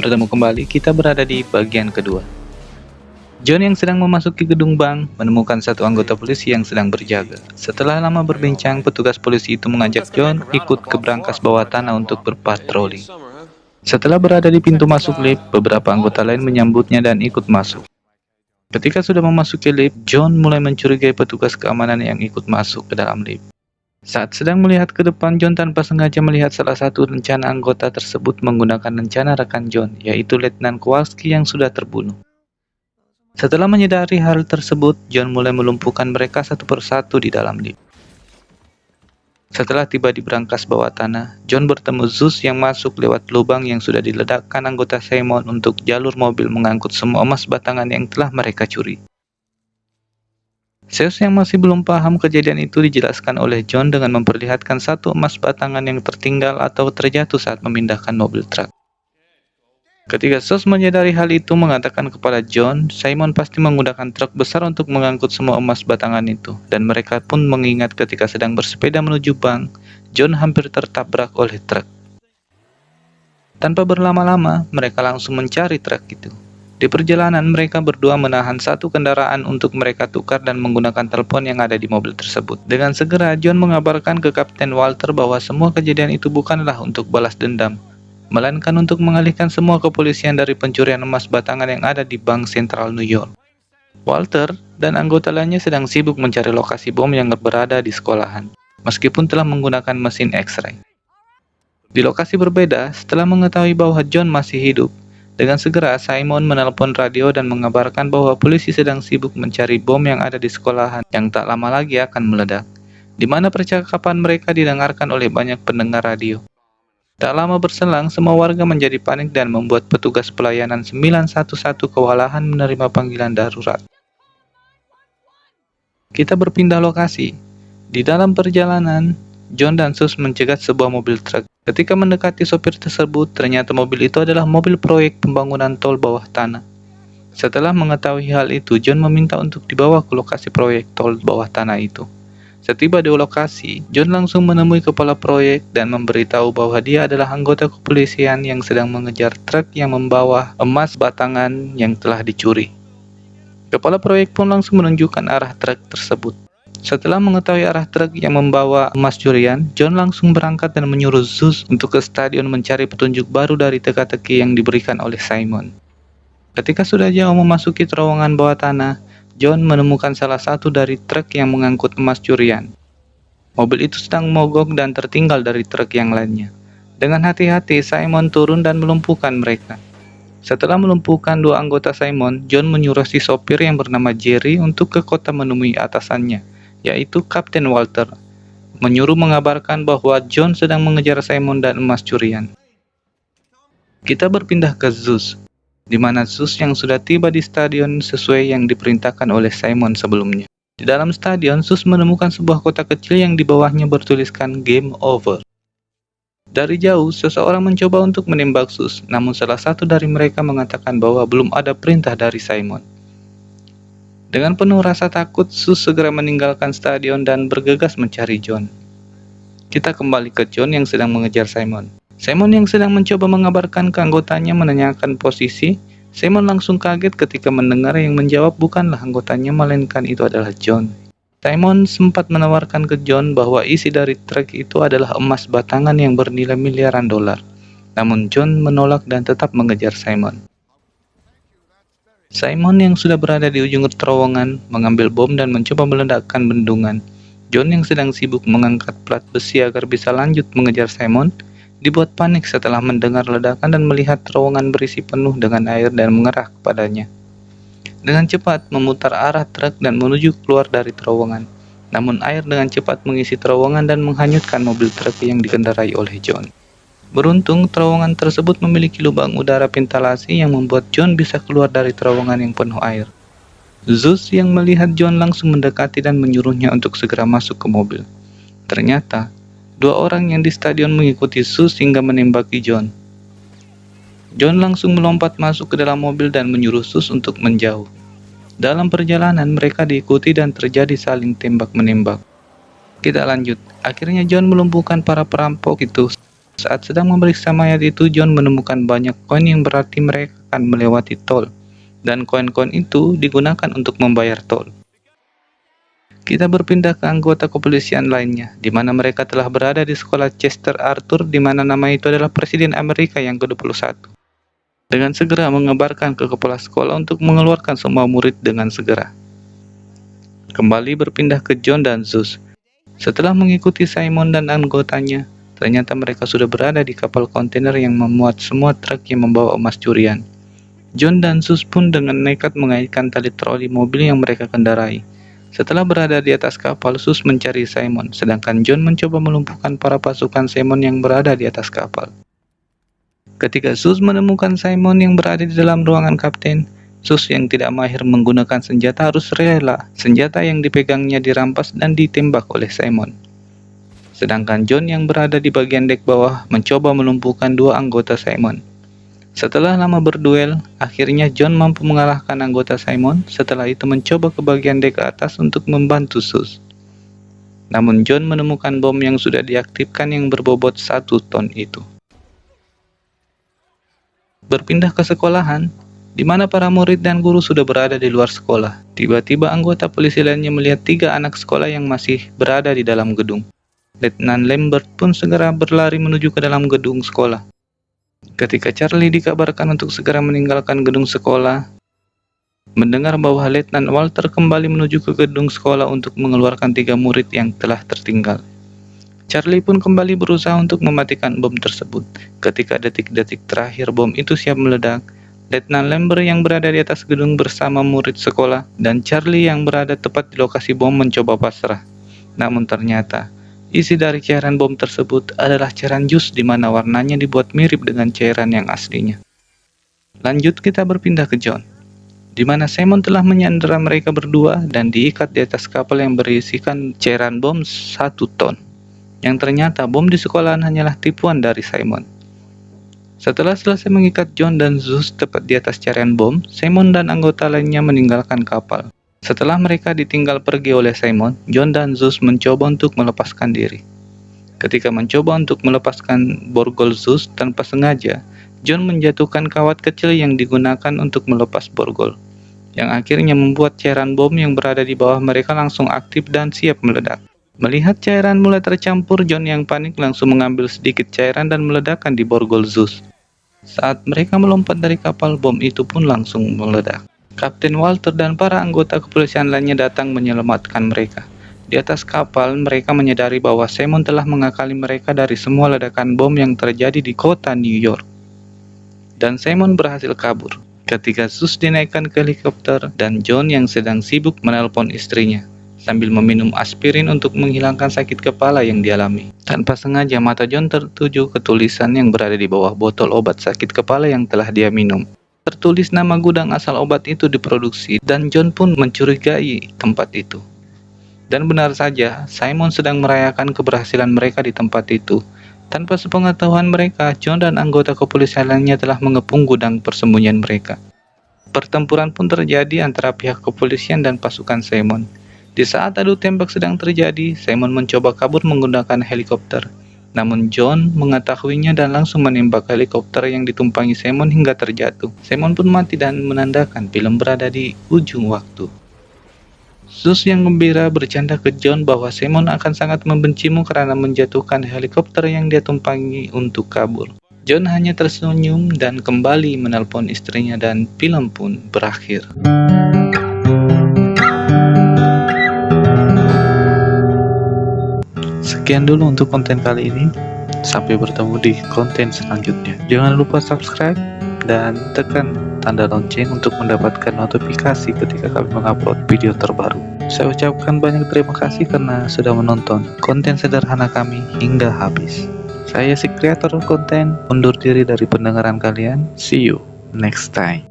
bertemu kembali, kita berada di bagian kedua. John yang sedang memasuki gedung bank menemukan satu anggota polisi yang sedang berjaga. Setelah lama berbincang, petugas polisi itu mengajak John ikut ke brankas bawah tanah untuk berpatroli. Setelah berada di pintu masuk lift, beberapa anggota lain menyambutnya dan ikut masuk. Ketika sudah memasuki lift, John mulai mencurigai petugas keamanan yang ikut masuk ke dalam lift. Saat sedang melihat ke depan, John tanpa sengaja melihat salah satu rencana anggota tersebut menggunakan rencana rekan John, yaitu Letnan Kowalski yang sudah terbunuh. Setelah menyadari hal tersebut, John mulai melumpuhkan mereka satu persatu di dalam lift. Setelah tiba di brankas bawah tanah, John bertemu Zeus yang masuk lewat lubang yang sudah diledakkan anggota Simon untuk jalur mobil mengangkut semua emas batangan yang telah mereka curi. Zeus yang masih belum paham kejadian itu dijelaskan oleh John dengan memperlihatkan satu emas batangan yang tertinggal atau terjatuh saat memindahkan mobil truk. Ketika Zeus menyadari hal itu mengatakan kepada John, Simon pasti menggunakan truk besar untuk mengangkut semua emas batangan itu, dan mereka pun mengingat ketika sedang bersepeda menuju bank, John hampir tertabrak oleh truk. Tanpa berlama-lama, mereka langsung mencari truk itu. Di perjalanan, mereka berdua menahan satu kendaraan untuk mereka tukar dan menggunakan telepon yang ada di mobil tersebut. Dengan segera, John mengabarkan ke Kapten Walter bahwa semua kejadian itu bukanlah untuk balas dendam, melainkan untuk mengalihkan semua kepolisian dari pencurian emas batangan yang ada di Bank Sentral New York. Walter dan anggota lainnya sedang sibuk mencari lokasi bom yang berada di sekolahan, meskipun telah menggunakan mesin X-ray. Di lokasi berbeda, setelah mengetahui bahwa John masih hidup, dengan segera, Simon menelpon radio dan mengabarkan bahwa polisi sedang sibuk mencari bom yang ada di sekolahan yang tak lama lagi akan meledak, di mana percakapan mereka didengarkan oleh banyak pendengar radio. Tak lama berselang, semua warga menjadi panik dan membuat petugas pelayanan 911 kewalahan menerima panggilan darurat. Kita berpindah lokasi. Di dalam perjalanan, John dan Sus mencegat sebuah mobil truk. Ketika mendekati sopir tersebut, ternyata mobil itu adalah mobil proyek pembangunan tol bawah tanah. Setelah mengetahui hal itu, John meminta untuk dibawa ke lokasi proyek tol bawah tanah itu. Setiba di lokasi, John langsung menemui kepala proyek dan memberitahu bahwa dia adalah anggota kepolisian yang sedang mengejar truk yang membawa emas batangan yang telah dicuri. Kepala proyek pun langsung menunjukkan arah truk tersebut. Setelah mengetahui arah truk yang membawa emas curian, John langsung berangkat dan menyuruh Zeus untuk ke stadion mencari petunjuk baru dari teka-teki yang diberikan oleh Simon. Ketika sudah jauh memasuki terowongan bawah tanah, John menemukan salah satu dari truk yang mengangkut emas curian. Mobil itu sedang mogok dan tertinggal dari truk yang lainnya. Dengan hati-hati, Simon turun dan melumpuhkan mereka. Setelah melumpuhkan dua anggota Simon, John menyuruh si sopir yang bernama Jerry untuk ke kota menemui atasannya yaitu Kapten Walter, menyuruh mengabarkan bahwa John sedang mengejar Simon dan emas curian. Kita berpindah ke Zeus, di mana Zeus yang sudah tiba di stadion sesuai yang diperintahkan oleh Simon sebelumnya. Di dalam stadion, Zeus menemukan sebuah kota kecil yang di bawahnya bertuliskan Game Over. Dari jauh, seseorang mencoba untuk menembak Zeus, namun salah satu dari mereka mengatakan bahwa belum ada perintah dari Simon. Dengan penuh rasa takut, Sus segera meninggalkan stadion dan bergegas mencari John. Kita kembali ke John yang sedang mengejar Simon. Simon yang sedang mencoba mengabarkan ke anggotanya menanyakan posisi. Simon langsung kaget ketika mendengar yang menjawab bukanlah anggotanya melainkan itu adalah John. Simon sempat menawarkan ke John bahwa isi dari truk itu adalah emas batangan yang bernilai miliaran dolar. Namun John menolak dan tetap mengejar Simon. Simon yang sudah berada di ujung terowongan mengambil bom dan mencoba meledakkan bendungan. John yang sedang sibuk mengangkat plat besi agar bisa lanjut mengejar Simon, dibuat panik setelah mendengar ledakan dan melihat terowongan berisi penuh dengan air dan mengerah kepadanya. Dengan cepat memutar arah truk dan menuju keluar dari terowongan. Namun air dengan cepat mengisi terowongan dan menghanyutkan mobil truk yang dikendarai oleh John. Beruntung, terowongan tersebut memiliki lubang udara ventilasi yang membuat John bisa keluar dari terowongan yang penuh air. Zeus yang melihat John langsung mendekati dan menyuruhnya untuk segera masuk ke mobil. Ternyata, dua orang yang di stadion mengikuti Zeus hingga menembaki John. John langsung melompat masuk ke dalam mobil dan menyuruh Zeus untuk menjauh. Dalam perjalanan, mereka diikuti dan terjadi saling tembak-menembak. Kita lanjut. Akhirnya John melumpuhkan para perampok itu Saat sedang memeriksa mayat itu, John menemukan banyak koin yang berarti mereka akan melewati tol. Dan koin-koin itu digunakan untuk membayar tol. Kita berpindah ke anggota kepolisian lainnya, di mana mereka telah berada di sekolah Chester Arthur, di mana nama itu adalah Presiden Amerika yang ke-21. Dengan segera mengabarkan ke kepala sekolah untuk mengeluarkan semua murid dengan segera. Kembali berpindah ke John dan Zeus. Setelah mengikuti Simon dan anggotanya, Ternyata mereka sudah berada di kapal kontainer yang memuat semua truk yang membawa emas curian. John dan Sus pun dengan nekat mengaitkan tali troli mobil yang mereka kendarai. Setelah berada di atas kapal, Sus mencari Simon, sedangkan John mencoba melumpuhkan para pasukan Simon yang berada di atas kapal. Ketika Sus menemukan Simon yang berada di dalam ruangan kapten, Sus yang tidak mahir menggunakan senjata harus rela senjata yang dipegangnya dirampas dan ditembak oleh Simon. Sedangkan John yang berada di bagian dek bawah mencoba melumpuhkan dua anggota Simon. Setelah lama berduel, akhirnya John mampu mengalahkan anggota Simon, setelah itu mencoba ke bagian dek atas untuk membantu Sus. Namun John menemukan bom yang sudah diaktifkan yang berbobot satu ton itu. Berpindah ke sekolahan, di mana para murid dan guru sudah berada di luar sekolah. Tiba-tiba anggota polisi lainnya melihat tiga anak sekolah yang masih berada di dalam gedung. Letnan Lambert pun segera berlari menuju ke dalam gedung sekolah. Ketika Charlie dikabarkan untuk segera meninggalkan gedung sekolah, mendengar bahwa Letnan Walter kembali menuju ke gedung sekolah untuk mengeluarkan tiga murid yang telah tertinggal. Charlie pun kembali berusaha untuk mematikan bom tersebut. Ketika detik-detik terakhir bom itu siap meledak, Letnan Lambert yang berada di atas gedung bersama murid sekolah dan Charlie yang berada tepat di lokasi bom mencoba pasrah. Namun ternyata, Isi dari cairan bom tersebut adalah cairan jus di mana warnanya dibuat mirip dengan cairan yang aslinya. Lanjut kita berpindah ke John, di mana Simon telah menyandera mereka berdua dan diikat di atas kapal yang berisikan cairan bom satu ton. Yang ternyata bom di sekolahan hanyalah tipuan dari Simon. Setelah selesai mengikat John dan Zeus tepat di atas cairan bom, Simon dan anggota lainnya meninggalkan kapal. Setelah mereka ditinggal pergi oleh Simon, John dan Zeus mencoba untuk melepaskan diri. Ketika mencoba untuk melepaskan borgol Zeus tanpa sengaja, John menjatuhkan kawat kecil yang digunakan untuk melepas borgol, yang akhirnya membuat cairan bom yang berada di bawah mereka langsung aktif dan siap meledak. Melihat cairan mulai tercampur, John yang panik langsung mengambil sedikit cairan dan meledakkan di borgol Zeus. Saat mereka melompat dari kapal, bom itu pun langsung meledak. Kapten Walter dan para anggota kepolisian lainnya datang menyelamatkan mereka. Di atas kapal, mereka menyadari bahwa Simon telah mengakali mereka dari semua ledakan bom yang terjadi di kota New York. Dan Simon berhasil kabur. Ketika Sus dinaikkan ke helikopter dan John yang sedang sibuk menelpon istrinya sambil meminum aspirin untuk menghilangkan sakit kepala yang dialami. Tanpa sengaja mata John tertuju ke tulisan yang berada di bawah botol obat sakit kepala yang telah dia minum. Tertulis nama gudang asal obat itu diproduksi dan John pun mencurigai tempat itu. Dan benar saja, Simon sedang merayakan keberhasilan mereka di tempat itu. Tanpa sepengetahuan mereka, John dan anggota kepolisian lainnya telah mengepung gudang persembunyian mereka. Pertempuran pun terjadi antara pihak kepolisian dan pasukan Simon. Di saat adu tembak sedang terjadi, Simon mencoba kabur menggunakan helikopter. Namun John mengetahuinya dan langsung menembak helikopter yang ditumpangi Simon hingga terjatuh. Simon pun mati dan menandakan film berada di ujung waktu. Zeus yang gembira bercanda ke John bahwa Simon akan sangat membencimu karena menjatuhkan helikopter yang dia tumpangi untuk kabur. John hanya tersenyum dan kembali menelpon istrinya dan film pun berakhir. Sekian dulu untuk konten kali ini. Sampai bertemu di konten selanjutnya. Jangan lupa subscribe dan tekan tanda lonceng untuk mendapatkan notifikasi ketika kami mengupload video terbaru. Saya ucapkan banyak terima kasih karena sudah menonton konten sederhana kami hingga habis. Saya si kreator konten, undur diri dari pendengaran kalian. See you next time.